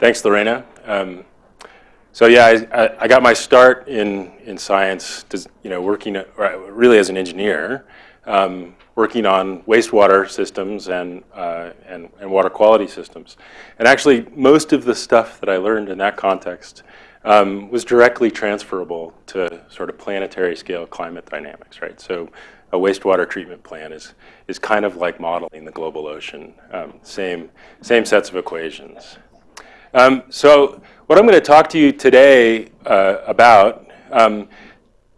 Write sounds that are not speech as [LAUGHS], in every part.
Thanks, Lorena. Um, so yeah, I, I, got my start in, in science, you know, working really as an engineer, um, working on wastewater systems and, uh, and, and, water quality systems. And actually, most of the stuff that I learned in that context um, was directly transferable to sort of planetary scale climate dynamics, right? So a wastewater treatment plant is, is kind of like modeling the global ocean, um, same, same sets of equations. Um, so what I'm going to talk to you today uh, about um,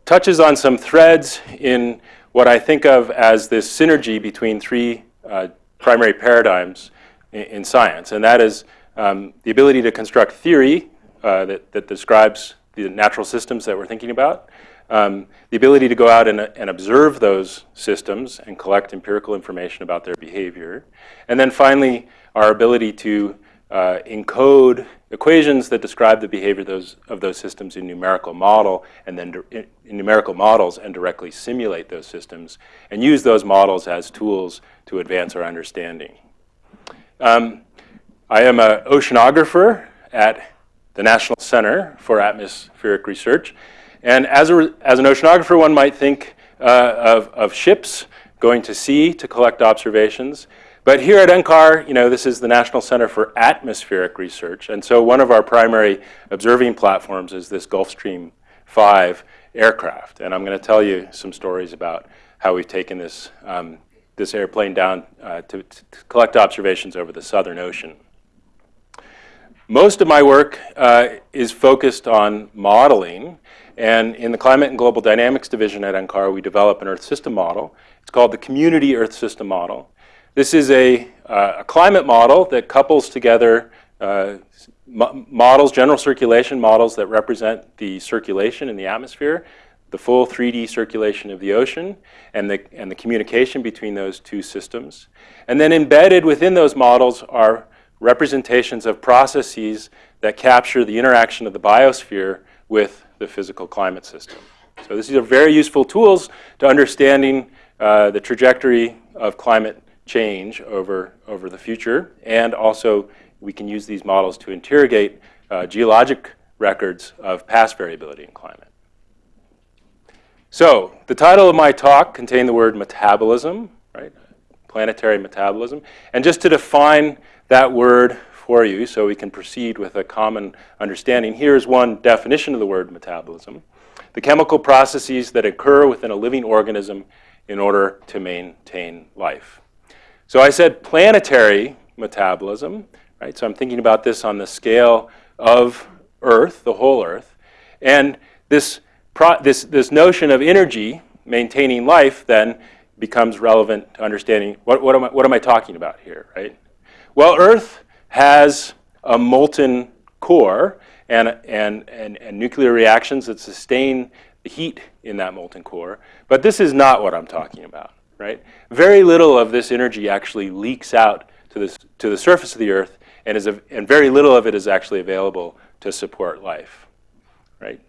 touches on some threads in what I think of as this synergy between three uh, primary paradigms in, in, science, and that is um, the ability to construct theory uh, that, that describes the natural systems that we're thinking about, um, the ability to go out and, and, observe those systems and collect empirical information about their behavior. And then finally, our ability to uh, encode equations that describe the behavior of those, of those systems in numerical model and then in, in numerical models and directly simulate those systems and use those models as tools to advance our understanding. Um, I am an oceanographer at the National Center for Atmospheric Research. And as, a, as an oceanographer, one might think uh, of, of ships going to sea to collect observations. But here at NCAR, you know, this is the National Center for Atmospheric Research. And so one of our primary observing platforms is this Gulfstream 5 aircraft. And I'm going to tell you some stories about how we've taken this, um, this airplane down uh, to, to, collect observations over the Southern Ocean. Most of my work uh, is focused on modeling. And in the Climate and Global Dynamics Division at NCAR, we develop an Earth system model. It's called the Community Earth System Model. This is a, uh, a climate model that couples together uh, models, general circulation models that represent the circulation in the atmosphere, the full 3D circulation of the ocean, and the, and the communication between those two systems. And then embedded within those models are representations of processes that capture the interaction of the biosphere with the physical climate system. So these are very useful tools to understanding uh, the trajectory of climate change over, over the future. And also, we can use these models to interrogate uh, geologic records of past variability in climate. So, the title of my talk contained the word metabolism, right? Planetary metabolism. And just to define that word for you so we can proceed with a common understanding, here's one definition of the word metabolism. The chemical processes that occur within a living organism in order to maintain life. So I said planetary metabolism, right? So I'm thinking about this on the scale of Earth, the whole Earth. And this, this, this notion of energy maintaining life then becomes relevant to understanding what, what, am I, what am I talking about here, right? Well, Earth has a molten core and, and, and, and nuclear reactions that sustain the heat in that molten core. But this is not what I'm talking about right? Very little of this energy actually leaks out to, this, to the surface of the Earth, and, is and very little of it is actually available to support life, right?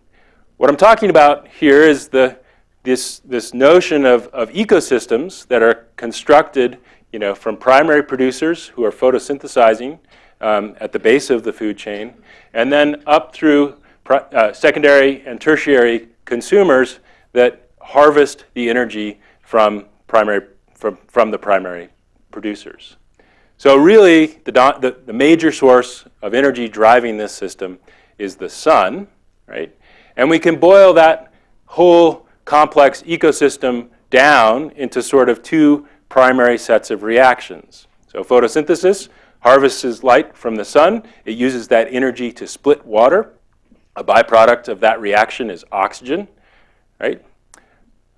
What I'm talking about here is the, this, this notion of, of ecosystems that are constructed you know, from primary producers who are photosynthesizing um, at the base of the food chain, and then up through uh, secondary and tertiary consumers that harvest the energy from primary, from, from the primary producers. So really, the, the, the major source of energy driving this system is the sun, right? And we can boil that whole complex ecosystem down into sort of two primary sets of reactions. So photosynthesis harvests light from the sun. It uses that energy to split water. A byproduct of that reaction is oxygen, right?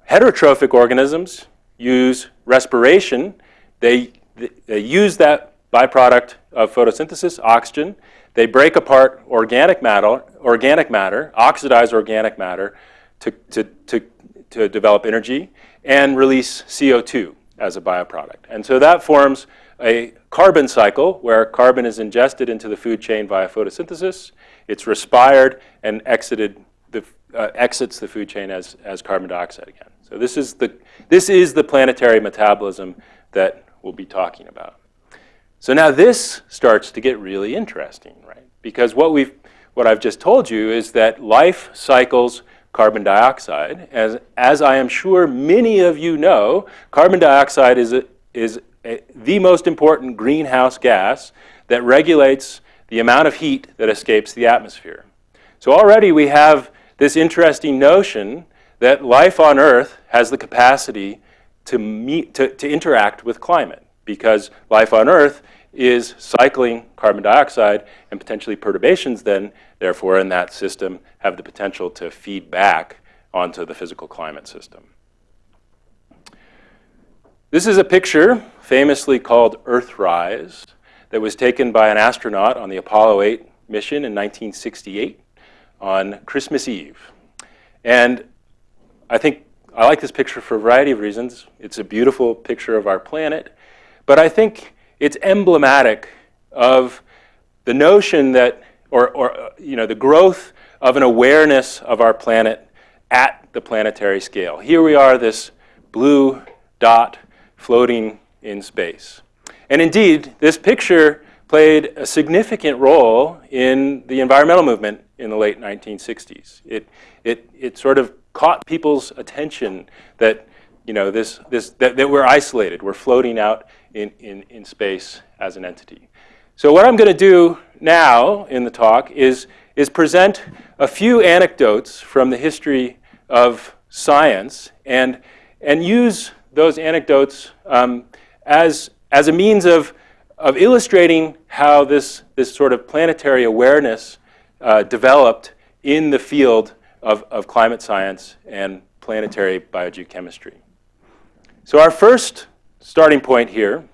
Heterotrophic organisms use respiration. They, they use that byproduct of photosynthesis, oxygen. They break apart organic matter, organic matter, oxidize organic matter to, to, to, to develop energy and release CO2 as a byproduct. And so that forms a carbon cycle where carbon is ingested into the food chain via photosynthesis. It's respired and exited the, uh, exits the food chain as, as carbon dioxide again. So this is the, this is the planetary metabolism that we'll be talking about. So now this starts to get really interesting, right? because what we've what I've just told you is that life cycles carbon dioxide. As, as I am sure many of you know, carbon dioxide is, a, is a, the most important greenhouse gas that regulates the amount of heat that escapes the atmosphere. So already we have this interesting notion that life on Earth has the capacity to, meet, to, to interact with climate because life on Earth is cycling carbon dioxide and potentially perturbations then, therefore, in that system have the potential to feed back onto the physical climate system. This is a picture famously called Earthrise that was taken by an astronaut on the Apollo 8 mission in 1968 on Christmas Eve. And I think I like this picture for a variety of reasons. It's a beautiful picture of our planet. But I think it's emblematic of the notion that, or, or uh, you know, the growth of an awareness of our planet at the planetary scale. Here we are, this blue dot floating in space. And indeed, this picture played a significant role in the environmental movement in the late 1960s. It, it, it sort of caught people's attention that, you know, this, this, that, that we're isolated, we're floating out in, in, in space as an entity. So what I'm going to do now in the talk is, is present a few anecdotes from the history of science and, and use those anecdotes um, as, as a means of, of illustrating how this, this sort of planetary awareness uh, developed in the field of, of climate science and planetary biogeochemistry. So our first starting point here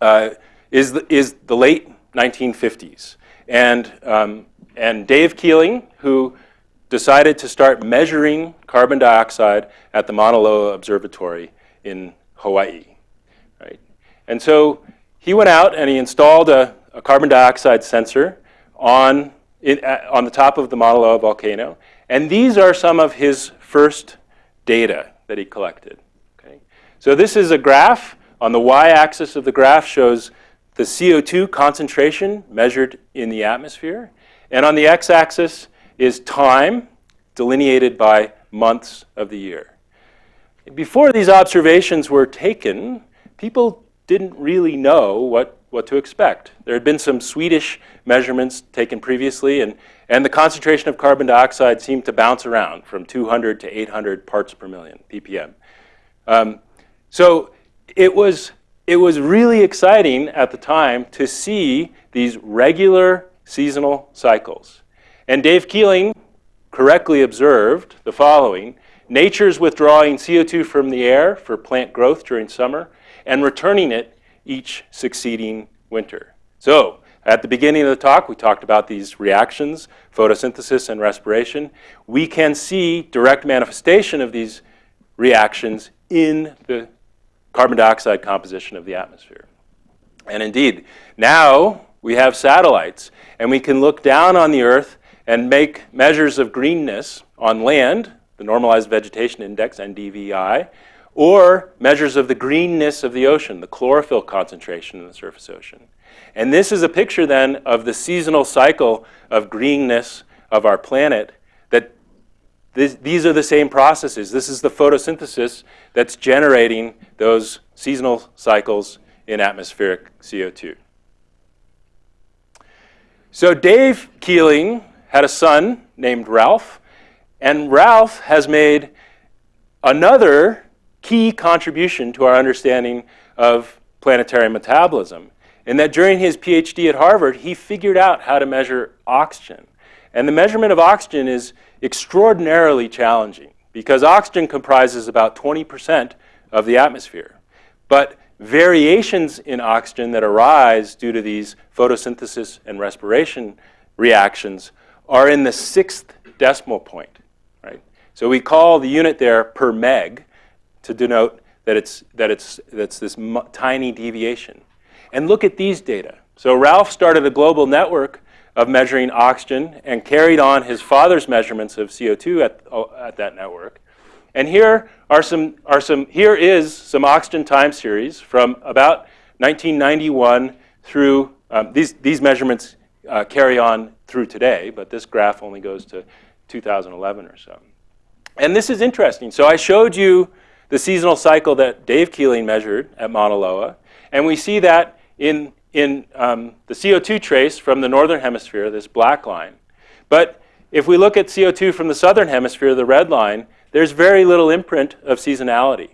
uh, is, the, is the late 1950s. And, um, and Dave Keeling, who decided to start measuring carbon dioxide at the Mauna Loa Observatory in Hawaii. Right? And so he went out and he installed a, a carbon dioxide sensor on, uh, on the top of the Mauna Loa volcano. And these are some of his first data that he collected. Okay? So this is a graph. On the y-axis of the graph shows the CO2 concentration measured in the atmosphere. And on the x-axis is time delineated by months of the year. Before these observations were taken, people didn't really know what, what to expect. There had been some Swedish measurements taken previously, and, and the concentration of carbon dioxide seemed to bounce around from 200 to 800 parts per million, ppm. Um, so it was, it was really exciting at the time to see these regular seasonal cycles. And Dave Keeling correctly observed the following. Nature's withdrawing CO2 from the air for plant growth during summer and returning it each succeeding winter. So at the beginning of the talk, we talked about these reactions, photosynthesis and respiration. We can see direct manifestation of these reactions in the carbon dioxide composition of the atmosphere. And indeed, now we have satellites, and we can look down on the Earth and make measures of greenness on land, the Normalized Vegetation Index, NDVI, or measures of the greenness of the ocean, the chlorophyll concentration in the surface ocean. And this is a picture then of the seasonal cycle of greenness of our planet this, these are the same processes. This is the photosynthesis that's generating those seasonal cycles in atmospheric CO2. So Dave Keeling had a son named Ralph, and Ralph has made another key contribution to our understanding of planetary metabolism, in that during his PhD at Harvard, he figured out how to measure oxygen. And the measurement of oxygen is extraordinarily challenging because oxygen comprises about 20% of the atmosphere. But variations in oxygen that arise due to these photosynthesis and respiration reactions are in the sixth decimal point, right? So we call the unit there per meg to denote that it's, that it's, that's this tiny deviation. And look at these data. So Ralph started a global network of measuring oxygen and carried on his father's measurements of CO2 at, oh, at that network. And here are some, are some, here is some oxygen time series from about 1991 through, um, these, these measurements uh, carry on through today, but this graph only goes to 2011 or so. And this is interesting. So I showed you the seasonal cycle that Dave Keeling measured at Mauna Loa, and we see that in, in um, the CO2 trace from the northern hemisphere, this black line. But if we look at CO2 from the southern hemisphere, the red line, there's very little imprint of seasonality.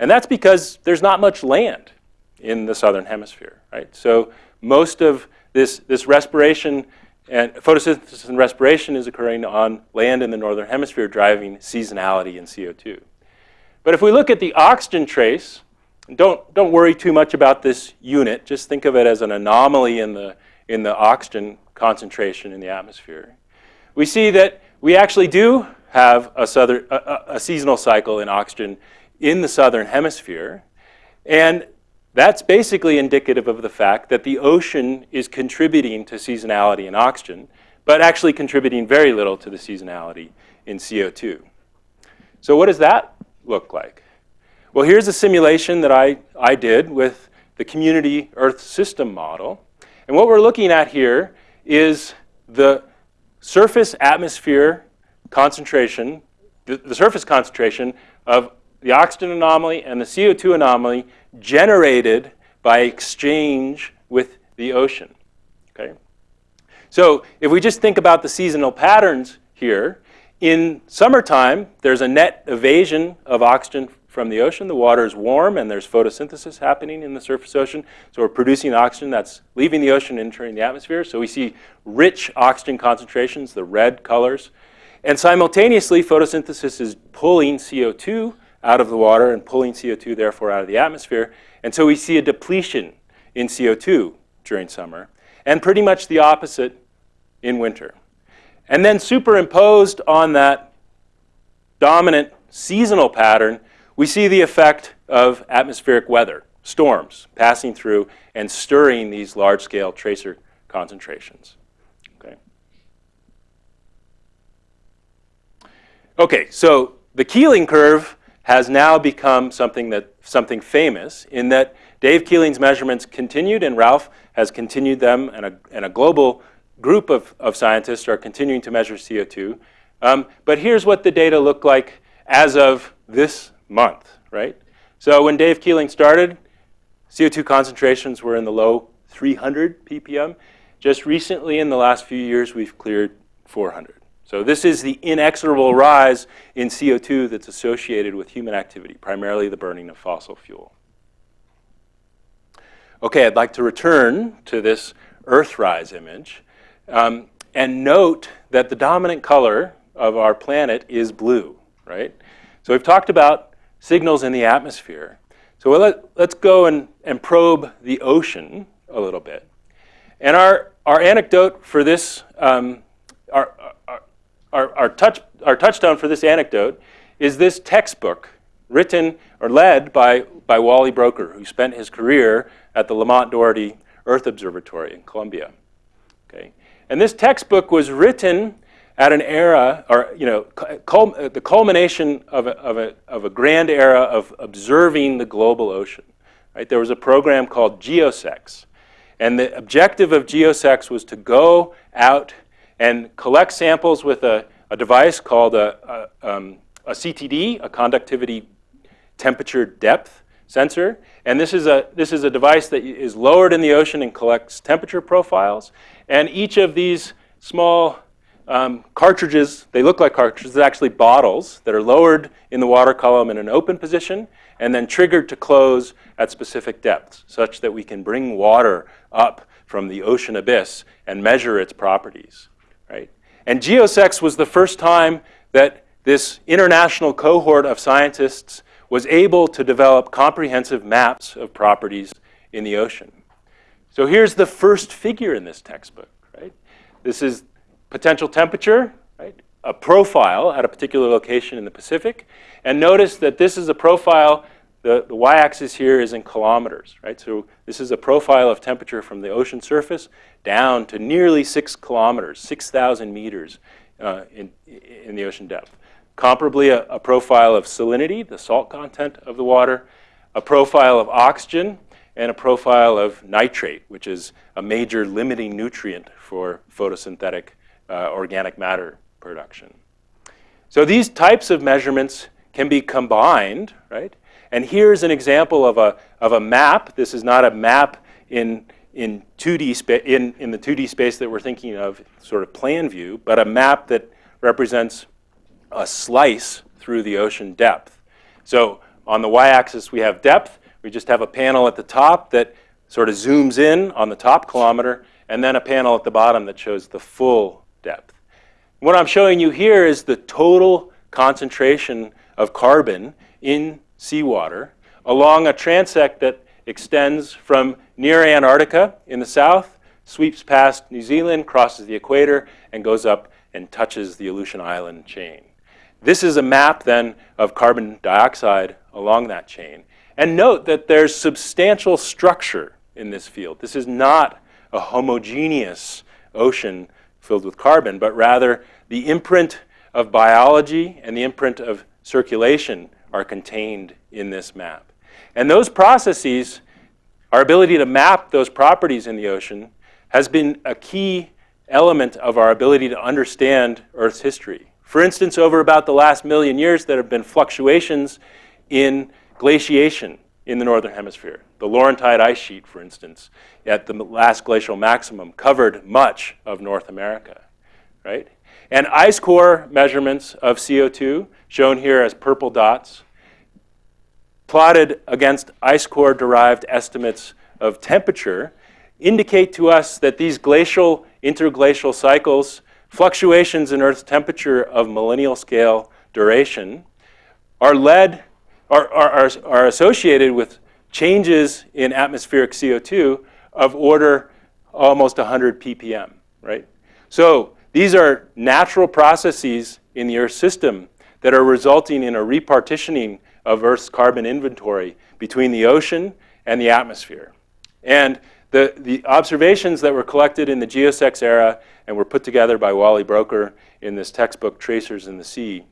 And that's because there's not much land in the southern hemisphere, right? So most of this, this respiration and photosynthesis and respiration is occurring on land in the northern hemisphere, driving seasonality in CO2. But if we look at the oxygen trace, don't, don't worry too much about this unit. Just think of it as an anomaly in the, in the oxygen concentration in the atmosphere. We see that we actually do have a, southern, a, a seasonal cycle in oxygen in the southern hemisphere. And that's basically indicative of the fact that the ocean is contributing to seasonality in oxygen, but actually contributing very little to the seasonality in CO2. So what does that look like? Well, here's a simulation that I, I did with the community Earth system model. And what we're looking at here is the surface atmosphere concentration, the, the surface concentration of the oxygen anomaly and the CO2 anomaly generated by exchange with the ocean. Okay? So if we just think about the seasonal patterns here, in summertime, there's a net evasion of oxygen from the ocean. The water is warm and there's photosynthesis happening in the surface ocean. So we're producing oxygen that's leaving the ocean and entering the atmosphere. So we see rich oxygen concentrations, the red colors. And simultaneously, photosynthesis is pulling CO2 out of the water and pulling CO2 therefore out of the atmosphere. And so we see a depletion in CO2 during summer and pretty much the opposite in winter. And then superimposed on that dominant seasonal pattern, we see the effect of atmospheric weather, storms passing through and stirring these large-scale tracer concentrations. Okay. Okay, so the Keeling curve has now become something that something famous in that Dave Keeling's measurements continued and Ralph has continued them and a, and a global group of, of scientists are continuing to measure CO2. Um, but here's what the data look like as of this month, right? So when Dave Keeling started, CO2 concentrations were in the low 300 ppm. Just recently, in the last few years, we've cleared 400. So this is the inexorable rise in CO2 that's associated with human activity, primarily the burning of fossil fuel. Okay, I'd like to return to this Earthrise image um, and note that the dominant color of our planet is blue, right? So we've talked about signals in the atmosphere. So let, us go and, and probe the ocean a little bit. And our, our anecdote for this, um, our, our, our, touch, our touchstone for this anecdote is this textbook written or led by, by Wally Broecker, who spent his career at the Lamont Doherty Earth Observatory in Columbia. Okay? And this textbook was written at an era, or you know, cul the culmination of a, of, a, of a grand era of observing the global ocean. Right? There was a program called GEOSECS. And the objective of GEOSECS was to go out and collect samples with a, a device called a, a, um, a CTD, a conductivity temperature depth sensor. And this is, a, this is a device that is lowered in the ocean and collects temperature profiles. And each of these small um, cartridges, they look like cartridges, actually bottles that are lowered in the water column in an open position and then triggered to close at specific depths such that we can bring water up from the ocean abyss and measure its properties right? And GEOSECS was the first time that this international cohort of scientists was able to develop comprehensive maps of properties in the ocean. So here's the first figure in this textbook, right? This is potential temperature, right? A profile at a particular location in the Pacific. And notice that this is a profile the, the y-axis here is in kilometers, right? So this is a profile of temperature from the ocean surface down to nearly six kilometers, 6,000 meters uh, in, in the ocean depth. Comparably, a, a, profile of salinity, the salt content of the water, a profile of oxygen, and a profile of nitrate, which is a major limiting nutrient for photosynthetic uh, organic matter production. So these types of measurements can be combined, right? And here's an example of a, of a map. This is not a map in, in, 2D spa- in, in the 2D space that we're thinking of, sort of plan view, but a map that represents a slice through the ocean depth. So on the y-axis we have depth. We just have a panel at the top that sort of zooms in on the top kilometer, and then a panel at the bottom that shows the full depth. What I'm showing you here is the total concentration of carbon in seawater along a transect that extends from near Antarctica in the south, sweeps past New Zealand, crosses the equator, and goes up and touches the Aleutian Island chain. This is a map then of carbon dioxide along that chain. And note that there's substantial structure in this field. This is not a homogeneous ocean filled with carbon, but rather the imprint of biology and the imprint of circulation are contained in this map. And those processes, our ability to map those properties in the ocean, has been a key element of our ability to understand Earth's history. For instance, over about the last million years, there have been fluctuations in glaciation in the northern hemisphere. The Laurentide ice sheet, for instance, at the last glacial maximum, covered much of North America, right? And ice core measurements of CO2, shown here as purple dots, plotted against ice core derived estimates of temperature, indicate to us that these glacial, interglacial cycles, fluctuations in Earth's temperature of millennial scale duration, are led are, are, are associated with changes in atmospheric CO2 of order almost 100 ppm, right? So these are natural processes in the Earth system that are resulting in a repartitioning of Earth's carbon inventory between the ocean and the atmosphere. And the, the observations that were collected in the GEOSECS era and were put together by Wally Broecker in this textbook, Tracers in the Sea,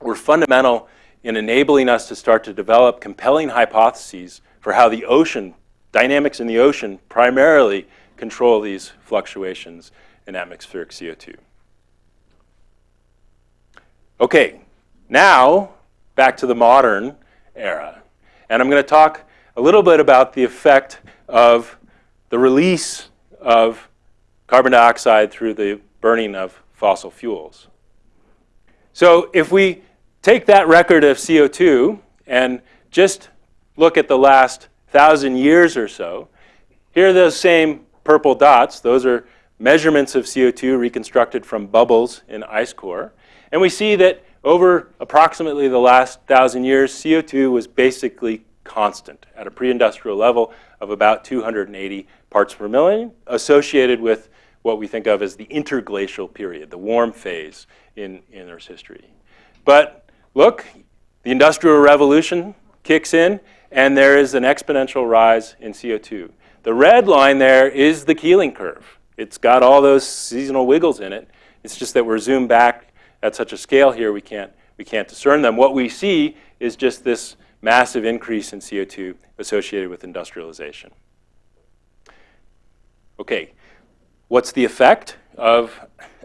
were fundamental in enabling us to start to develop compelling hypotheses for how the ocean, dynamics in the ocean, primarily control these fluctuations in atmospheric CO2. Okay, now back to the modern era. And I'm going to talk a little bit about the effect of the release of carbon dioxide through the burning of fossil fuels. So if we take that record of CO2 and just look at the last thousand years or so, here are those same purple dots. Those are measurements of CO2 reconstructed from bubbles in ice core. And we see that over approximately the last thousand years, CO2 was basically constant at a pre-industrial level of about 280 parts per million, associated with what we think of as the interglacial period, the warm phase in, in Earth's history. But look, the Industrial Revolution kicks in, and there is an exponential rise in CO2. The red line there is the Keeling curve. It's got all those seasonal wiggles in it. It's just that we're zoomed back at such a scale here we can't, we can't discern them. What we see is just this massive increase in CO2 associated with industrialization. Okay, what's the effect of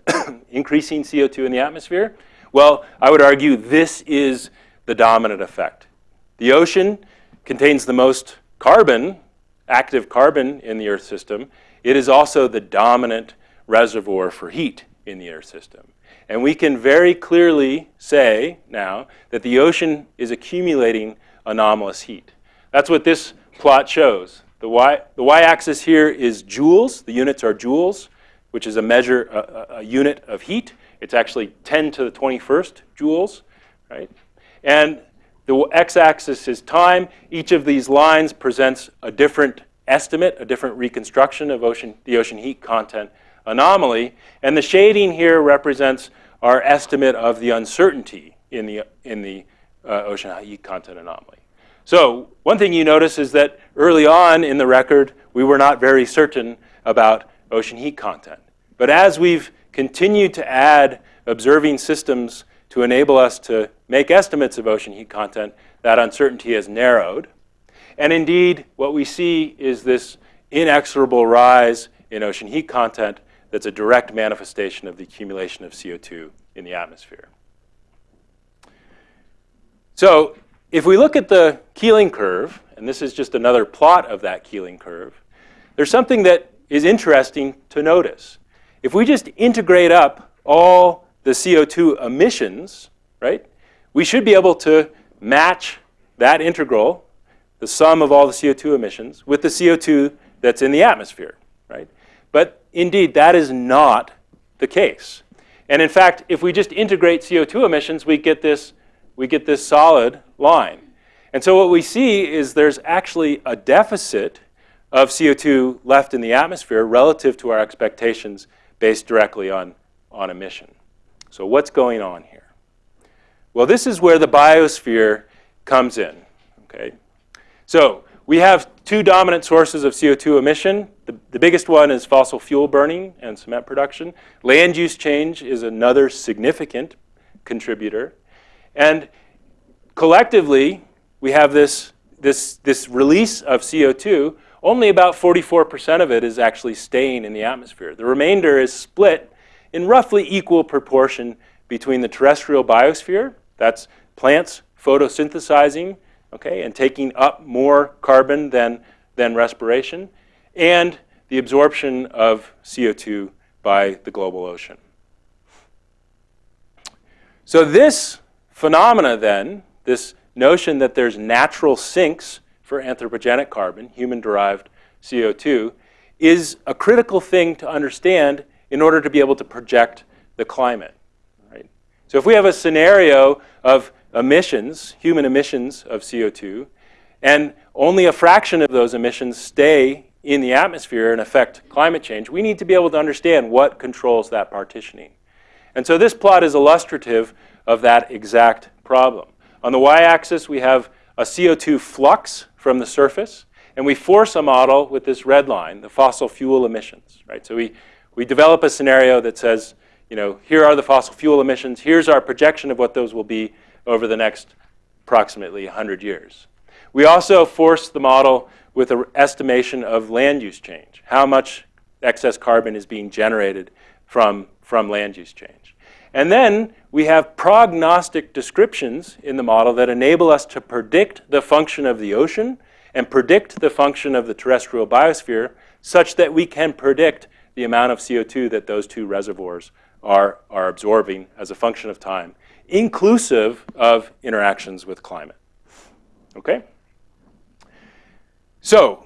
[COUGHS] increasing CO2 in the atmosphere? Well, I would argue this is the dominant effect. The ocean contains the most carbon, active carbon in the Earth system. It is also the dominant reservoir for heat in the Earth system. And we can very clearly say now that the ocean is accumulating anomalous heat. That's what this plot shows. The y-axis here is joules. The units are joules, which is a measure, a, a unit of heat. It's actually 10 to the 21st joules, right? And the x-axis is time. Each of these lines presents a different estimate, a different reconstruction of ocean, the ocean heat content anomaly. And the shading here represents our estimate of the uncertainty in the, in the uh, ocean heat content anomaly. So one thing you notice is that early on in the record, we were not very certain about ocean heat content. But as we've continue to add observing systems to enable us to make estimates of ocean heat content, that uncertainty has narrowed. And indeed, what we see is this inexorable rise in ocean heat content that's a direct manifestation of the accumulation of CO2 in the atmosphere. So if we look at the Keeling curve, and this is just another plot of that Keeling curve, there's something that is interesting to notice. If we just integrate up all the CO2 emissions, right, we should be able to match that integral, the sum of all the CO2 emissions, with the CO2 that's in the atmosphere, right? But indeed, that is not the case. And in fact, if we just integrate CO2 emissions, we get this, we get this solid line. And so what we see is there's actually a deficit of CO2 left in the atmosphere relative to our expectations based directly on, on emission. So what's going on here? Well, this is where the biosphere comes in, okay? So we have two dominant sources of CO2 emission. The, the biggest one is fossil fuel burning and cement production. Land use change is another significant contributor. And collectively, we have this, this, this release of CO2. Only about 44% of it is actually staying in the atmosphere. The remainder is split in roughly equal proportion between the terrestrial biosphere, that's plants photosynthesizing, okay, and taking up more carbon than, than respiration, and the absorption of CO2 by the global ocean. So this phenomena then, this notion that there's natural sinks for anthropogenic carbon, human-derived CO2, is a critical thing to understand in order to be able to project the climate. Right? So if we have a scenario of emissions, human emissions of CO2, and only a fraction of those emissions stay in the atmosphere and affect climate change, we need to be able to understand what controls that partitioning. And so this plot is illustrative of that exact problem. On the y-axis, we have a CO2 flux from the surface, and we force a model with this red line, the fossil fuel emissions. Right? So we, we develop a scenario that says, you know, here are the fossil fuel emissions, here's our projection of what those will be over the next approximately 100 years. We also force the model with an estimation of land use change, how much excess carbon is being generated from, from land use change. And then we have prognostic descriptions in the model that enable us to predict the function of the ocean and predict the function of the terrestrial biosphere such that we can predict the amount of CO2 that those two reservoirs are, are absorbing as a function of time, inclusive of interactions with climate. Okay? So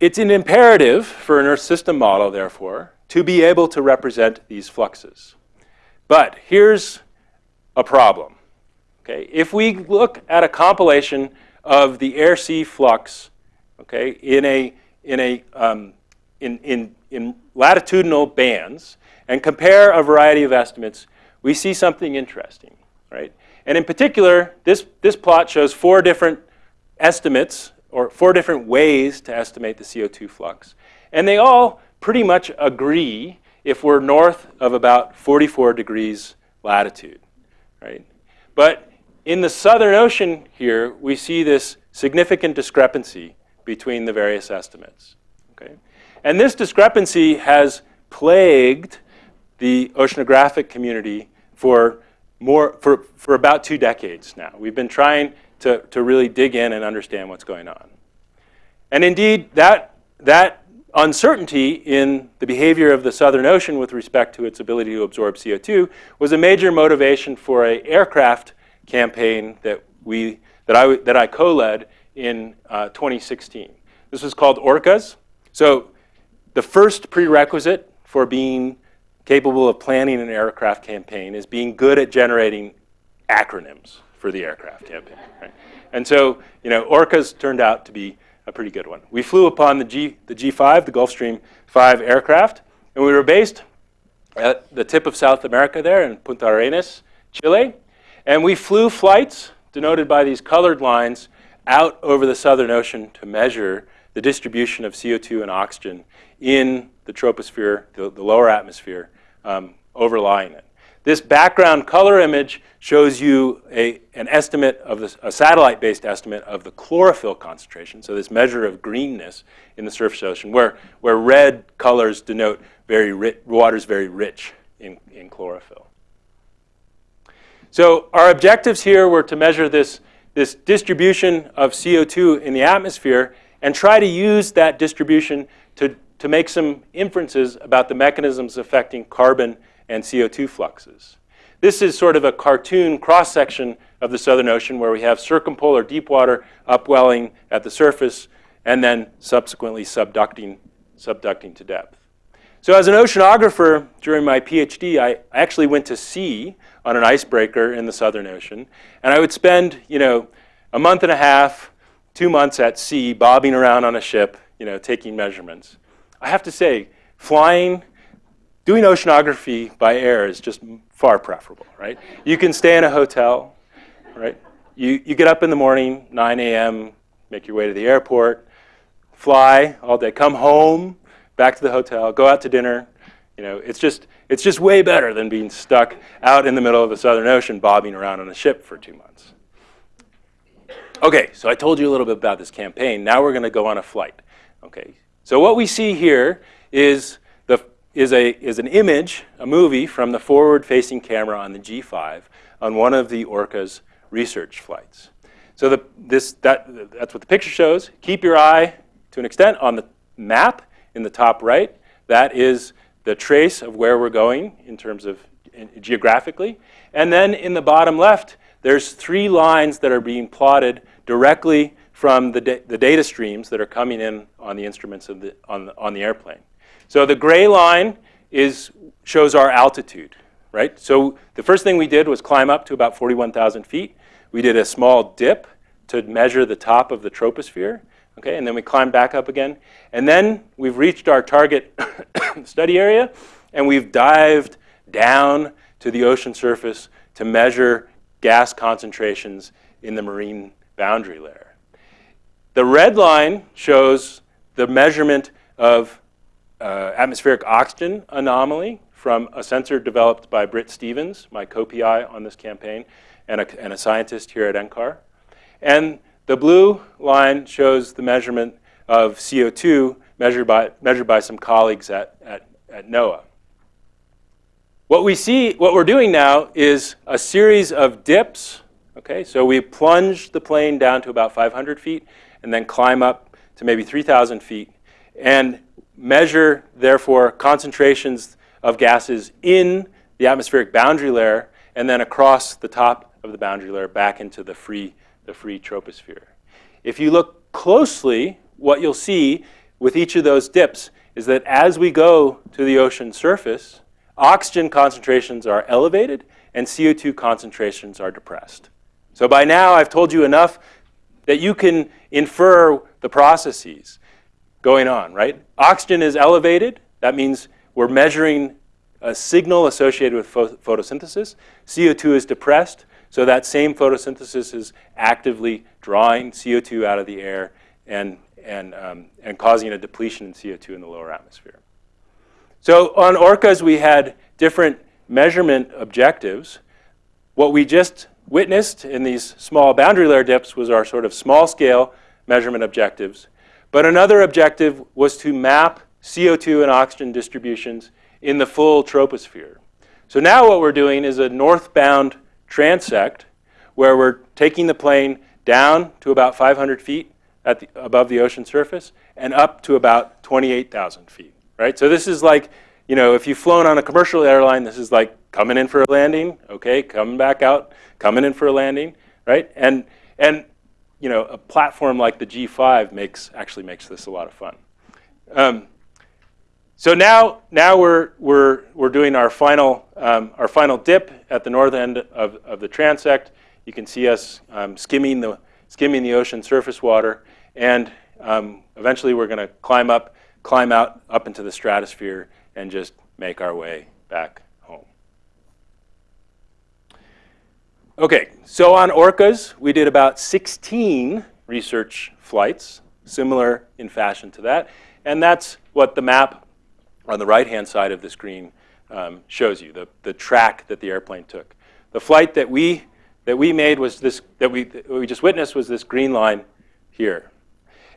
it's an imperative for an Earth system model, therefore, to be able to represent these fluxes. But here's a problem. Okay? If we look at a compilation of the air-sea flux okay, in, a, in, a, um, in, in, in latitudinal bands and compare a variety of estimates, we see something interesting. Right? And in particular, this, this plot shows four different estimates or four different ways to estimate the CO2 flux. And they all pretty much agree if we're north of about 44 degrees latitude, right? But in the Southern Ocean here, we see this significant discrepancy between the various estimates, okay? And this discrepancy has plagued the oceanographic community for more for, for about two decades now. We've been trying to, to really dig in and understand what's going on. And indeed, that, that uncertainty in the behavior of the Southern Ocean with respect to its ability to absorb CO2 was a major motivation for an aircraft campaign that, we, that I, that I co-led in uh, 2016. This was called ORCAS. So the first prerequisite for being capable of planning an aircraft campaign is being good at generating acronyms for the aircraft campaign. Right? And so, you know, ORCAS turned out to be a pretty good one. We flew upon the, G, the G5, the Gulfstream 5 aircraft, and we were based at the tip of South America there in Punta Arenas, Chile. And we flew flights, denoted by these colored lines, out over the Southern Ocean to measure the distribution of CO2 and oxygen in the troposphere, the, the lower atmosphere, um, overlying it. This background color image shows you a, an estimate of this, a satellite-based estimate of the chlorophyll concentration, so this measure of greenness in the surface ocean, where, where red colors denote very rich, water's very rich in, in chlorophyll. So our objectives here were to measure this, this distribution of CO2 in the atmosphere and try to use that distribution to, to make some inferences about the mechanisms affecting carbon and CO2 fluxes. This is sort of a cartoon cross-section of the Southern Ocean where we have circumpolar deep water upwelling at the surface and then subsequently subducting, subducting to depth. So as an oceanographer during my PhD, I actually went to sea on an icebreaker in the Southern Ocean. And I would spend, you know, a month and a half, two months at sea, bobbing around on a ship, you know, taking measurements. I have to say, flying, doing oceanography by air is just far preferable, right? You can stay in a hotel, right? You, you get up in the morning, 9 a.m., make your way to the airport, fly all day, come home, back to the hotel, go out to dinner. You know, it's just, it's just way better than being stuck out in the middle of the Southern Ocean bobbing around on a ship for two months. Okay, so I told you a little bit about this campaign. Now we're going to go on a flight. Okay, so what we see here is, is, a, is an image, a movie from the forward-facing camera on the G5 on one of the ORCAS research flights. So the, this, that, that's what the picture shows. Keep your eye, to an extent, on the map in the top right. That is the trace of where we're going in terms of in, geographically. And then in the bottom left, there's three lines that are being plotted directly from the, da the data streams that are coming in on the instruments of the, on, the, on the airplane. So the gray line is, shows our altitude, right? So the first thing we did was climb up to about 41,000 feet. We did a small dip to measure the top of the troposphere. Okay, and then we climbed back up again. And then we've reached our target [COUGHS] study area, and we've dived down to the ocean surface to measure gas concentrations in the marine boundary layer. The red line shows the measurement of uh, atmospheric oxygen anomaly from a sensor developed by Britt Stephens, my co-PI on this campaign, and a, and a scientist here at NCAR. And the blue line shows the measurement of CO2 measured by, measured by some colleagues at, at, at NOAA. What we see, what we're doing now is a series of dips. Okay, so we plunge the plane down to about 500 feet and then climb up to maybe 3,000 feet and measure, therefore, concentrations of gases in the atmospheric boundary layer and then across the top of the boundary layer back into the free the free troposphere. If you look closely, what you'll see with each of those dips is that as we go to the ocean surface, oxygen concentrations are elevated and CO2 concentrations are depressed. So by now I've told you enough that you can infer the processes going on, right? Oxygen is elevated. That means we're measuring a signal associated with photosynthesis. CO2 is depressed. So that same photosynthesis is actively drawing CO2 out of the air and, and, um, and causing a depletion in CO2 in the lower atmosphere. So on ORCAS, we had different measurement objectives. What we just witnessed in these small boundary layer dips was our sort of small scale measurement objectives. But another objective was to map CO2 and oxygen distributions in the full troposphere. So now what we're doing is a northbound transect where we're taking the plane down to about 500 feet at the, above the ocean surface and up to about 28,000 feet, right? So this is like, you know, if you've flown on a commercial airline, this is like coming in for a landing, okay, coming back out, coming in for a landing, right? And, and you know, a platform like the G5 makes, actually makes this a lot of fun. Um, so now, now we're, we're, we're doing our final, um, our final dip at the north end of, of the transect. You can see us um, skimming, the, skimming the ocean surface water. And um, eventually we're going to climb up, climb out up into the stratosphere and just make our way back home. Okay, so on ORCAS, we did about 16 research flights, similar in fashion to that. And that's what the map on the right-hand side of the screen um, shows you, the, the track that the airplane took. The flight that we, that we made was this, that we, that we just witnessed was this green line here.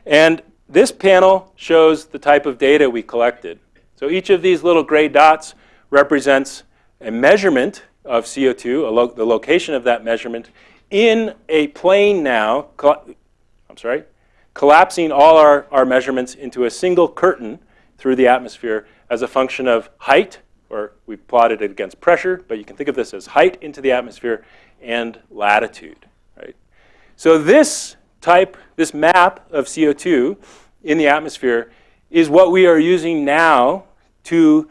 And this panel shows the type of data we collected. So each of these little gray dots represents a measurement of CO2, lo the location of that measurement, in a plane now, I'm sorry, collapsing all our, our measurements into a single curtain through the atmosphere as a function of height, or we plotted it against pressure, but you can think of this as height into the atmosphere and latitude, right? So this type, this map of CO2 in the atmosphere is what we are using now to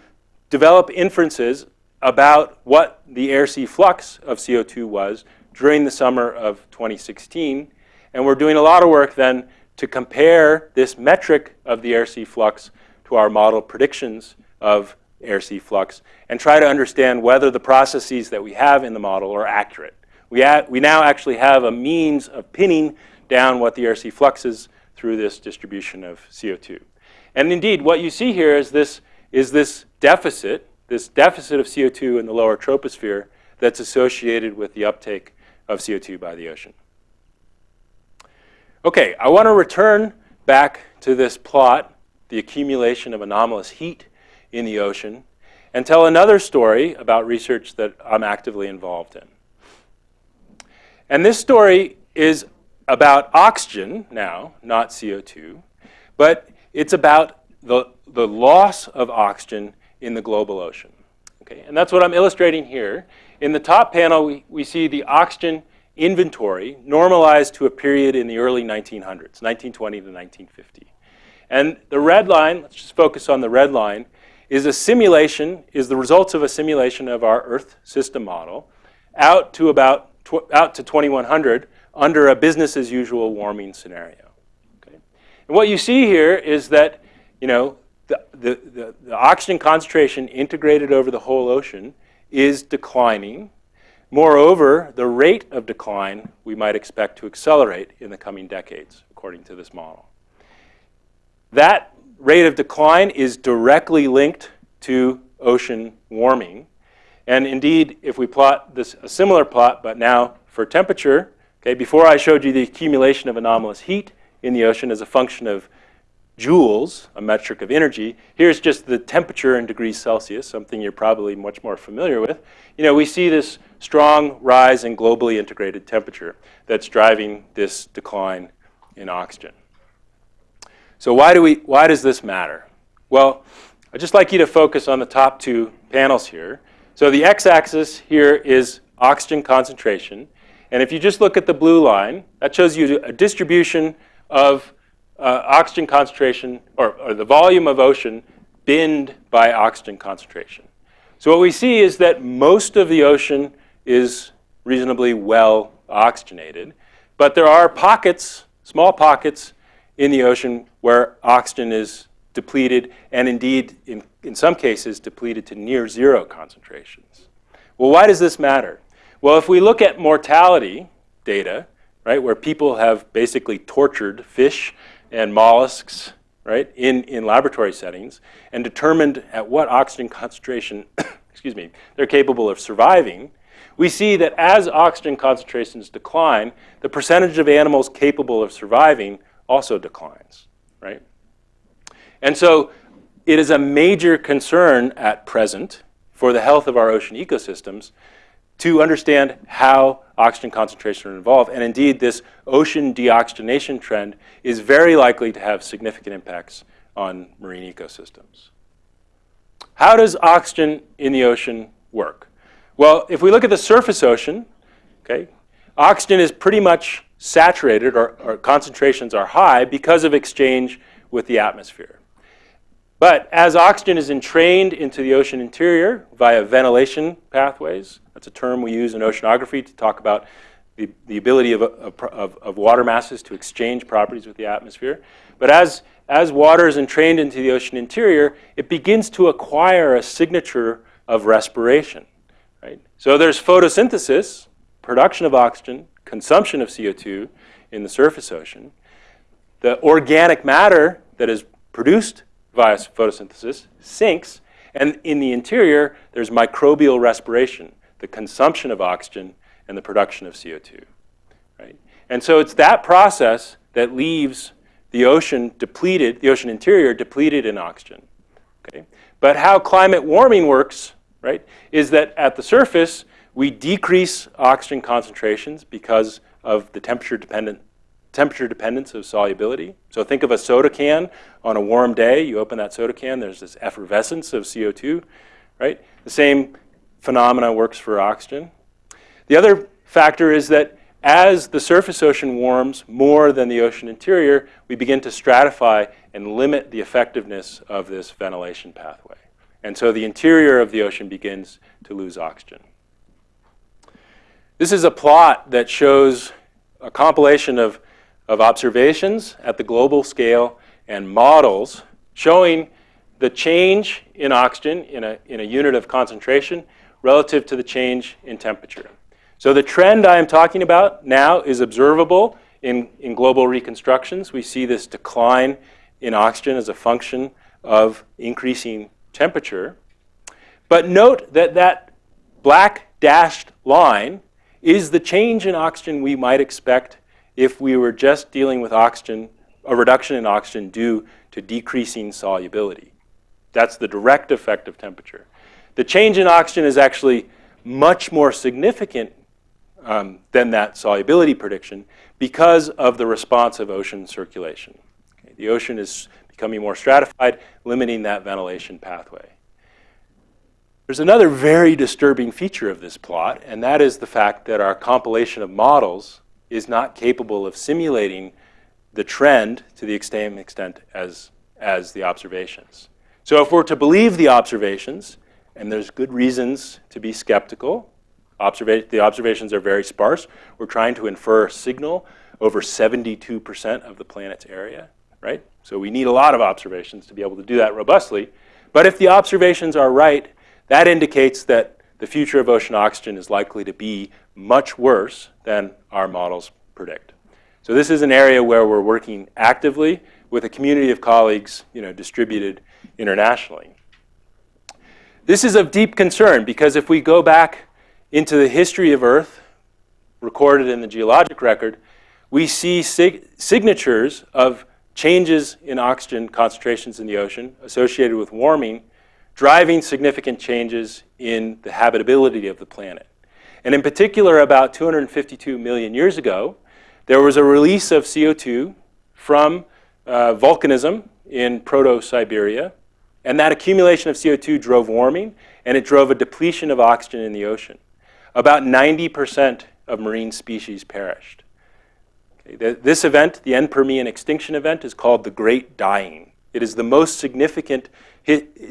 develop inferences about what the air-sea flux of CO2 was during the summer of 2016. And we're doing a lot of work then to compare this metric of the air-sea flux to our model predictions of air-sea flux and try to understand whether the processes that we have in the model are accurate. We, we now actually have a means of pinning down what the air-sea flux is through this distribution of CO2. And indeed, what you see here is this, is this deficit, this deficit of CO2 in the lower troposphere that's associated with the uptake of CO2 by the ocean. Okay, I want to return back to this plot, the accumulation of anomalous heat in the ocean, and tell another story about research that I'm actively involved in. And this story is about oxygen now, not CO2, but it's about the, the loss of oxygen in the global ocean. Okay, and that's what I'm illustrating here. In the top panel, we, we see the oxygen inventory normalized to a period in the early 1900s, 1920 to 1950. And the red line, let's just focus on the red line, is a simulation, is the results of a simulation of our Earth system model out to about out to 2100 under a business as usual warming scenario. Okay? And what you see here is that you know, the, the, the, oxygen concentration integrated over the whole ocean is declining. Moreover, the rate of decline we might expect to accelerate in the coming decades, according to this model. That rate of decline is directly linked to ocean warming. And indeed, if we plot this, a similar plot, but now for temperature, okay, before I showed you the accumulation of anomalous heat in the ocean as a function of joules, a metric of energy. Here's just the temperature in degrees Celsius, something you're probably much more familiar with. You know, we see this strong rise in globally integrated temperature that's driving this decline in oxygen. So why, do we, why does this matter? Well, I'd just like you to focus on the top two panels here. So the x-axis here is oxygen concentration. And if you just look at the blue line, that shows you a distribution of uh, oxygen concentration, or, or the volume of ocean binned by oxygen concentration. So what we see is that most of the ocean is reasonably well oxygenated, but there are pockets, small pockets in the ocean where oxygen is depleted and indeed in, in some cases depleted to near zero concentrations. Well, why does this matter? Well, if we look at mortality data, right, where people have basically tortured fish and mollusks, right, in, in laboratory settings and determined at what oxygen concentration, [COUGHS] excuse me, they're capable of surviving, we see that as oxygen concentrations decline, the percentage of animals capable of surviving also declines, right? And so it is a major concern at present for the health of our ocean ecosystems to understand how oxygen concentration are involved. And indeed, this ocean deoxygenation trend is very likely to have significant impacts on marine ecosystems. How does oxygen in the ocean work? Well, if we look at the surface ocean, okay, oxygen is pretty much saturated or, or concentrations are high because of exchange with the atmosphere. But as oxygen is entrained into the ocean interior via ventilation pathways, that's a term we use in oceanography to talk about the, the ability of, of, of water masses to exchange properties with the atmosphere. But as, as water is entrained into the ocean interior, it begins to acquire a signature of respiration. Right? So there's photosynthesis, production of oxygen, consumption of CO2 in the surface ocean. The organic matter that is produced via photosynthesis sinks, And in the interior, there's microbial respiration, the consumption of oxygen and the production of CO2. Right? And so it's that process that leaves the ocean depleted, the ocean interior depleted in oxygen. Okay? But how climate warming works, right, is that at the surface, we decrease oxygen concentrations because of the temperature dependent temperature dependence of solubility. So think of a soda can on a warm day. You open that soda can, there's this effervescence of CO2, right? The same phenomena works for oxygen. The other factor is that as the surface ocean warms more than the ocean interior, we begin to stratify and limit the effectiveness of this ventilation pathway. And so the interior of the ocean begins to lose oxygen. This is a plot that shows a compilation of, of observations at the global scale and models showing the change in oxygen in a, in a unit of concentration relative to the change in temperature. So the trend I am talking about now is observable in, in global reconstructions. We see this decline in oxygen as a function of increasing temperature. But note that that black dashed line is the change in oxygen we might expect if we were just dealing with oxygen, a reduction in oxygen due to decreasing solubility. That's the direct effect of temperature. The change in oxygen is actually much more significant um, than that solubility prediction because of the response of ocean circulation. Okay, the ocean is becoming more stratified, limiting that ventilation pathway. There's another very disturbing feature of this plot, and that is the fact that our compilation of models is not capable of simulating the trend to the same extent as, as the observations. So if we're to believe the observations, and there's good reasons to be skeptical, Observa the observations are very sparse. We're trying to infer a signal over 72% of the planet's area, right? So we need a lot of observations to be able to do that robustly. But if the observations are right, that indicates that the future of ocean oxygen is likely to be much worse than our models predict. So this is an area where we're working actively with a community of colleagues you know, distributed internationally. This is of deep concern because if we go back into the history of Earth, recorded in the geologic record, we see sig signatures of changes in oxygen concentrations in the ocean associated with warming, driving significant changes in the habitability of the planet. And in particular, about 252 million years ago, there was a release of CO2 from uh, volcanism in Proto-Siberia, and that accumulation of CO2 drove warming, and it drove a depletion of oxygen in the ocean about 90% of marine species perished. Okay, this event, the end Permian extinction event, is called the Great Dying. It is the most significant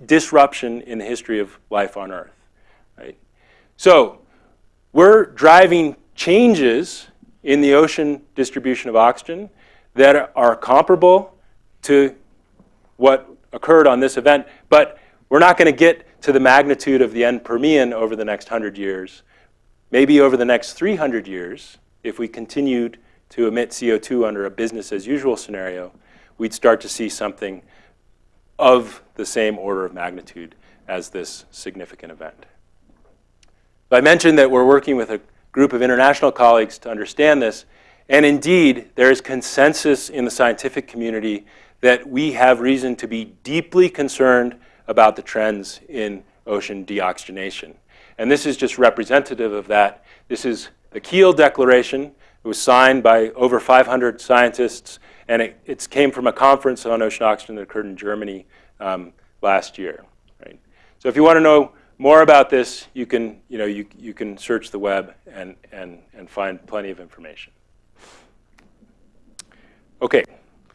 disruption in the history of life on Earth. Right? So we're driving changes in the ocean distribution of oxygen that are comparable to what occurred on this event, but we're not going to get to the magnitude of the end Permian over the next 100 years Maybe over the next 300 years, if we continued to emit CO2 under a business as usual scenario, we'd start to see something of the same order of magnitude as this significant event. I mentioned that we're working with a group of international colleagues to understand this, and indeed, there is consensus in the scientific community that we have reason to be deeply concerned about the trends in ocean deoxygenation. And this is just representative of that. This is the Kiel Declaration. It was signed by over 500 scientists, and it, came from a conference on ocean oxygen that occurred in Germany um, last year. Right? So if you want to know more about this, you can, you know, you, you can search the web and, and, and find plenty of information. Okay,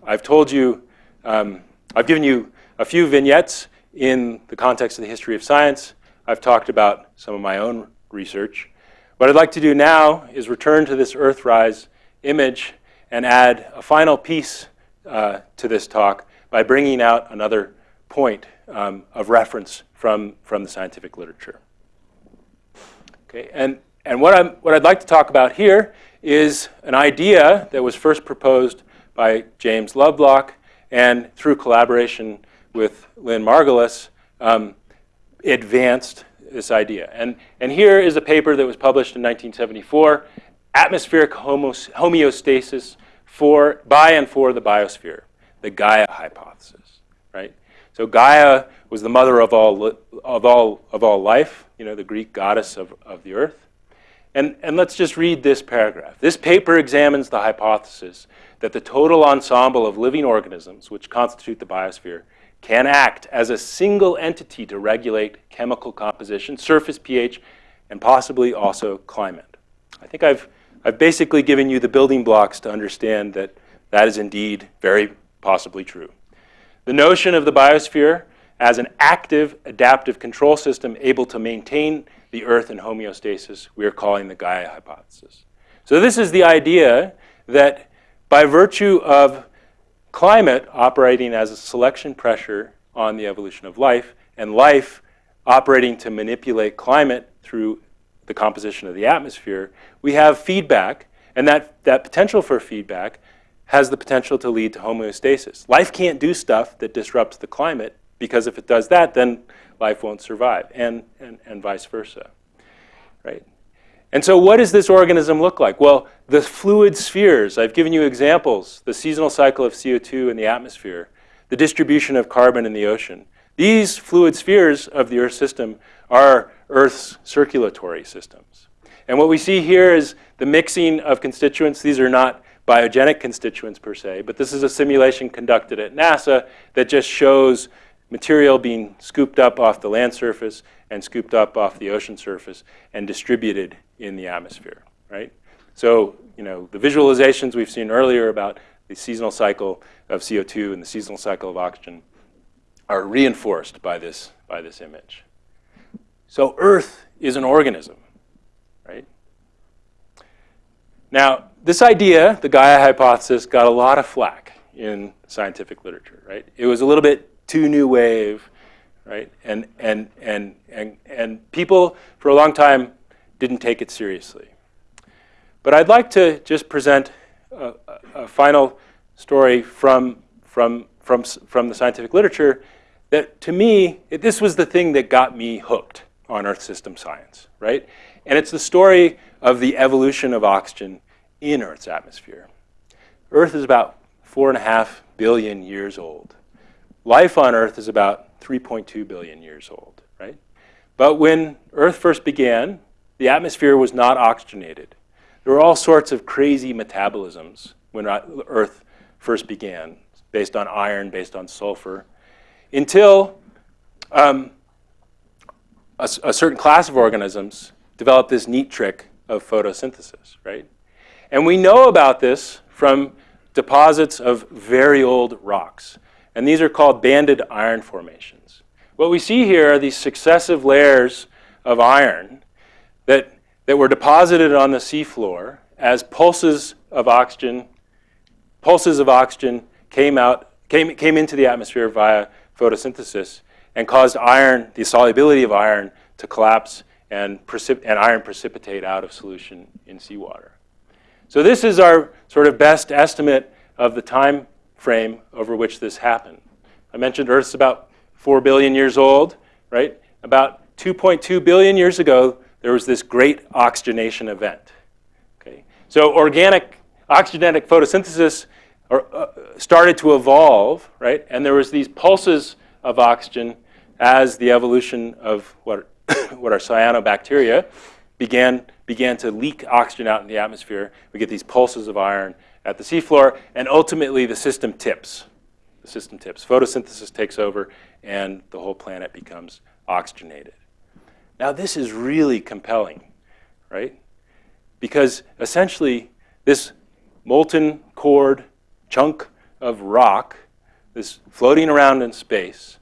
I've told you, um, I've given you a few vignettes in the context of the history of science. I've talked about some of my own research. What I'd like to do now is return to this Earthrise image and add a final piece uh, to this talk by bringing out another point um, of reference from, from the scientific literature. Okay, and, and what, I'm, what I'd like to talk about here is an idea that was first proposed by James Lovelock and through collaboration with Lynn Margulis, um, advanced this idea. And, and here is a paper that was published in 1974, Atmospheric Homeostasis for, by and for the Biosphere, the Gaia hypothesis, right? So Gaia was the mother of all, of all, of all life, you know, the Greek goddess of, of the earth. And, and let's just read this paragraph. This paper examines the hypothesis that the total ensemble of living organisms, which constitute the biosphere, can act as a single entity to regulate chemical composition, surface pH, and possibly also climate. I think I've, I've basically given you the building blocks to understand that that is indeed very possibly true. The notion of the biosphere as an active adaptive control system able to maintain the Earth in homeostasis, we are calling the Gaia hypothesis. So this is the idea that by virtue of climate operating as a selection pressure on the evolution of life, and life operating to manipulate climate through the composition of the atmosphere, we have feedback, and that, that potential for feedback has the potential to lead to homeostasis. Life can't do stuff that disrupts the climate, because if it does that, then life won't survive, and, and, and vice versa, right? And so what does this organism look like? Well, the fluid spheres, I've given you examples, the seasonal cycle of CO2 in the atmosphere, the distribution of carbon in the ocean. These fluid spheres of the Earth system are Earth's circulatory systems. And what we see here is the mixing of constituents. These are not biogenic constituents per se, but this is a simulation conducted at NASA that just shows material being scooped up off the land surface and scooped up off the ocean surface and distributed in the atmosphere, right? So, you know, the visualizations we've seen earlier about the seasonal cycle of CO2 and the seasonal cycle of oxygen are reinforced by this, by this image. So Earth is an organism, right? Now, this idea, the Gaia hypothesis, got a lot of flack in scientific literature, right? It was a little bit too new wave, right? And, and, and, and, and people for a long time didn't take it seriously. But I'd like to just present a, a final story from, from, from, from the scientific literature that to me, it, this was the thing that got me hooked on Earth system science, right? And it's the story of the evolution of oxygen in Earth's atmosphere. Earth is about four and a half billion years old. Life on Earth is about 3.2 billion years old, right? But when Earth first began, the atmosphere was not oxygenated. There were all sorts of crazy metabolisms when Earth first began, based on iron, based on sulfur, until um, a, a certain class of organisms developed this neat trick of photosynthesis, right? And we know about this from deposits of very old rocks. And these are called banded iron formations. What we see here are these successive layers of iron that, that were deposited on the seafloor as pulses of oxygen, pulses of oxygen came out, came, came into the atmosphere via photosynthesis and caused iron, the solubility of iron, to collapse and, and iron precipitate out of solution in seawater. So this is our sort of best estimate of the time frame over which this happened. I mentioned Earth's about 4 billion years old, right? About 2.2 billion years ago, there was this great oxygenation event. Okay? So organic oxygenic photosynthesis uh, started to evolve, right? And there was these pulses of oxygen as the evolution of what, [COUGHS] what are cyanobacteria began, began to leak oxygen out in the atmosphere. We get these pulses of iron at the seafloor, and ultimately the system tips. The system tips. Photosynthesis takes over, and the whole planet becomes oxygenated. Now this is really compelling, right? Because essentially this molten cored chunk of rock, this floating around in space,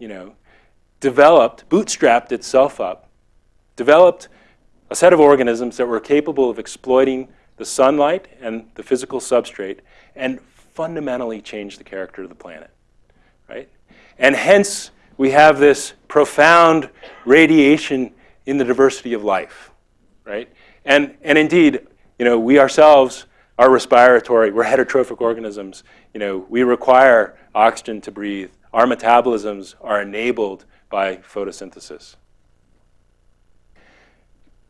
you know, developed, bootstrapped itself up, developed a set of organisms that were capable of exploiting the sunlight and the physical substrate and fundamentally changed the character of the planet, right? And hence, we have this profound radiation in the diversity of life, right? And, and indeed, you know, we ourselves are respiratory, we're heterotrophic organisms. You know, we require oxygen to breathe. Our metabolisms are enabled by photosynthesis.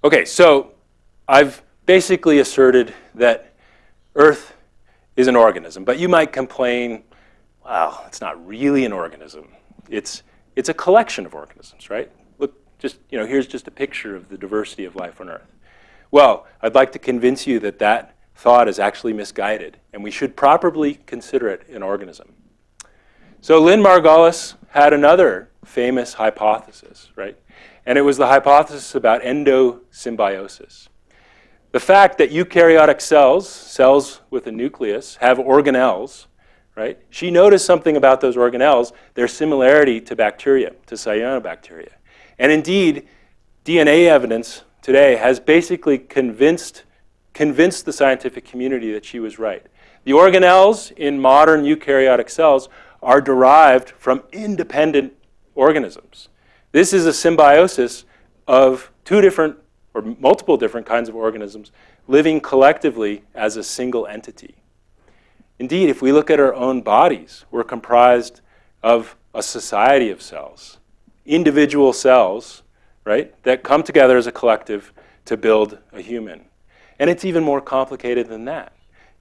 Okay, so I've basically asserted that Earth is an organism, but you might complain, well, it's not really an organism. It's, it's a collection of organisms, right? Look, just, you know, here's just a picture of the diversity of life on Earth. Well, I'd like to convince you that that thought is actually misguided, and we should properly consider it an organism. So Lynn Margulis had another famous hypothesis, right? And it was the hypothesis about endosymbiosis. The fact that eukaryotic cells, cells with a nucleus, have organelles, right? She noticed something about those organelles, their similarity to bacteria, to cyanobacteria. And indeed, DNA evidence today has basically convinced, convinced the scientific community that she was right. The organelles in modern eukaryotic cells are derived from independent organisms. This is a symbiosis of two different or multiple different kinds of organisms living collectively as a single entity. Indeed, if we look at our own bodies, we're comprised of a society of cells, individual cells, right, that come together as a collective to build a human. And it's even more complicated than that.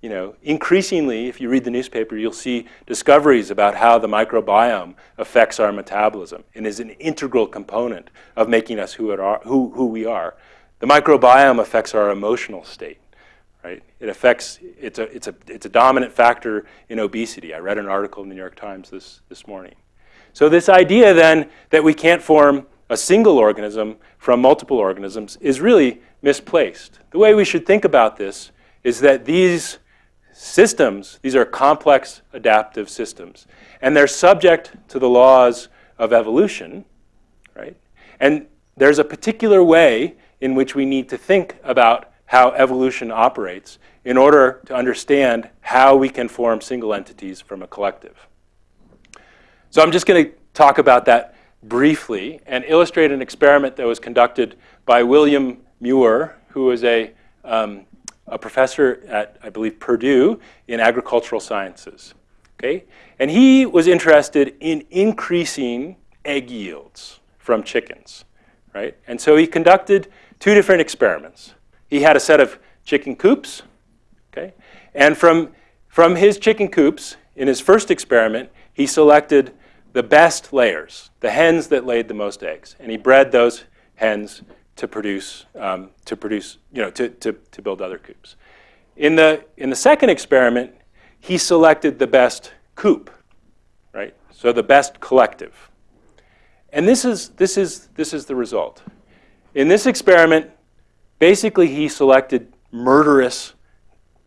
You know, increasingly, if you read the newspaper, you'll see discoveries about how the microbiome affects our metabolism and is an integral component of making us who, are, who, who we are. The microbiome affects our emotional state, right? It affects, it's a, it's, a, it's a dominant factor in obesity. I read an article in the New York Times this, this morning. So this idea then that we can't form a single organism from multiple organisms is really misplaced. The way we should think about this is that these systems, these are complex adaptive systems, and they're subject to the laws of evolution, right? And there's a particular way in which we need to think about how evolution operates in order to understand how we can form single entities from a collective. So I'm just going to talk about that briefly and illustrate an experiment that was conducted by William Muir, who is a, um, a professor at, I believe, Purdue in agricultural sciences. Okay? And he was interested in increasing egg yields from chickens. Right? And so he conducted two different experiments. He had a set of chicken coops, okay? And from, from his chicken coops, in his first experiment, he selected the best layers, the hens that laid the most eggs. And he bred those hens to produce, um, to produce, you know, to, to, to build other coops. In the, in the second experiment, he selected the best coop, right? So the best collective. And this is, this is, this is the result. In this experiment, basically he selected murderous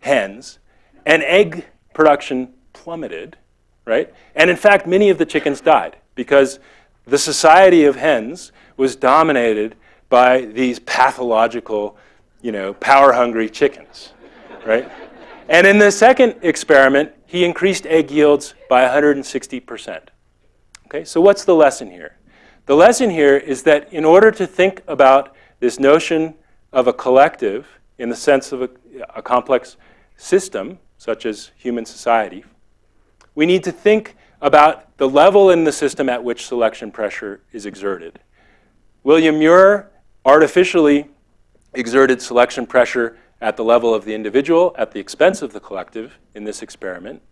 hens and egg production plummeted, right? And in fact, many of the chickens died because the society of hens was dominated by these pathological, you know, power-hungry chickens, right? And in the second experiment, he increased egg yields by 160%. Okay, so what's the lesson here? The lesson here is that in order to think about this notion of a collective in the sense of a, a complex system, such as human society, we need to think about the level in the system at which selection pressure is exerted. William Muir artificially exerted selection pressure at the level of the individual at the expense of the collective in this experiment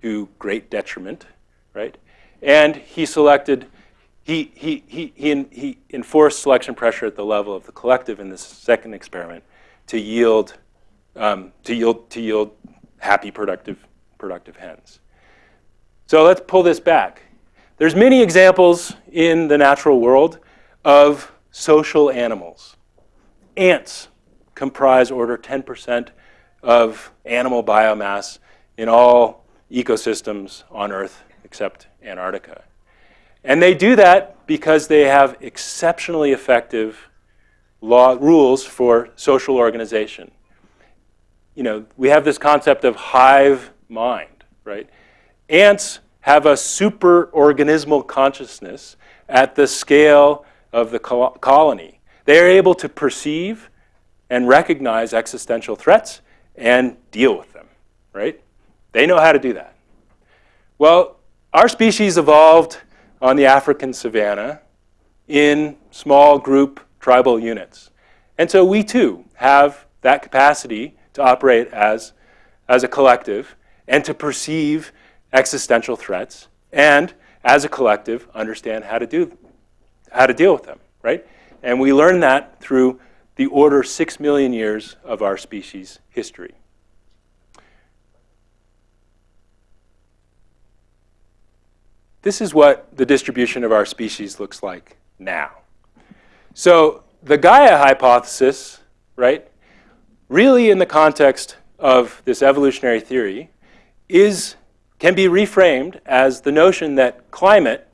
to great detriment, right? And he selected he, he, he, he, he enforced selection pressure at the level of the collective in this second experiment to yield, um, to yield, to yield happy, productive, productive hens. So let's pull this back. There's many examples in the natural world of social animals. Ants comprise order 10% of animal biomass in all ecosystems on Earth except Antarctica. And they do that because they have exceptionally effective law rules for social organization. You know, we have this concept of hive mind, right? Ants have a superorganismal consciousness at the scale of the colony. They are able to perceive and recognize existential threats and deal with them, right? They know how to do that. Well, our species evolved on the African savanna in small group tribal units. And so we too have that capacity to operate as, as a collective and to perceive existential threats and as a collective understand how to do how to deal with them, right? And we learn that through the order six million years of our species history. This is what the distribution of our species looks like now. So the Gaia hypothesis, right, really in the context of this evolutionary theory, is, can be reframed as the notion that climate,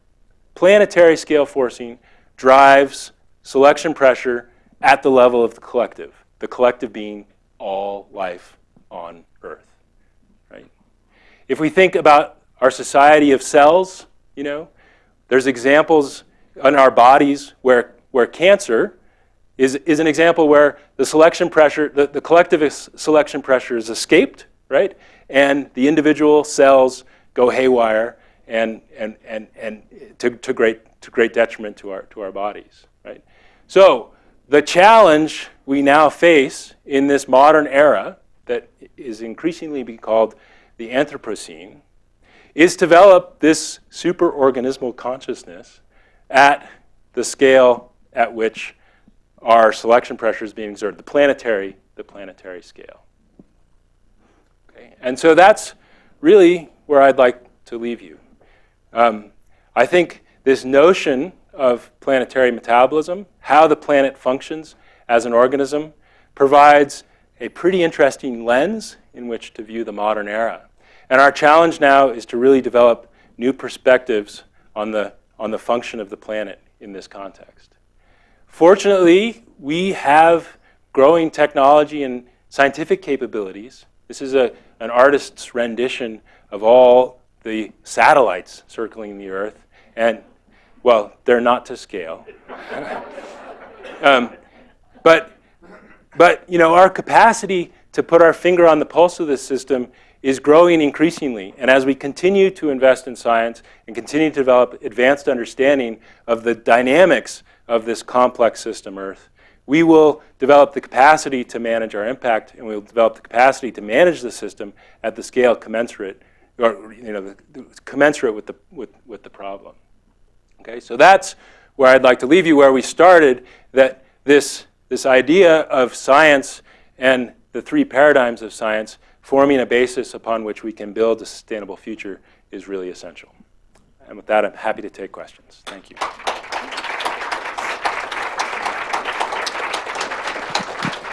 planetary scale forcing, drives selection pressure at the level of the collective, the collective being all life on Earth, right? If we think about our society of cells, you know, there's examples in our bodies where, where cancer is, is an example where the selection pressure, the, the collectivist selection pressure is escaped, right? And the individual cells go haywire and, and, and, and to, to, great, to great detriment to our, to our bodies, right? So the challenge we now face in this modern era that is increasingly being called the Anthropocene is to develop this superorganismal consciousness at the scale at which our selection pressure is being exerted, the planetary, the planetary scale. Okay? And so that's really where I'd like to leave you. Um, I think this notion of planetary metabolism, how the planet functions as an organism, provides a pretty interesting lens in which to view the modern era. And our challenge now is to really develop new perspectives on the, on the function of the planet in this context. Fortunately, we have growing technology and scientific capabilities. This is a, an artist's rendition of all the satellites circling the Earth. And, well, they're not to scale. [LAUGHS] um, but, but, you know, our capacity to put our finger on the pulse of this system is growing increasingly. And as we continue to invest in science and continue to develop advanced understanding of the dynamics of this complex system, Earth, we will develop the capacity to manage our impact and we'll develop the capacity to manage the system at the scale commensurate, or you know, the, commensurate with the, with, with the problem. Okay, so that's where I'd like to leave you, where we started, that this, this idea of science and the three paradigms of science forming a basis upon which we can build a sustainable future is really essential. And with that, I'm happy to take questions. Thank you.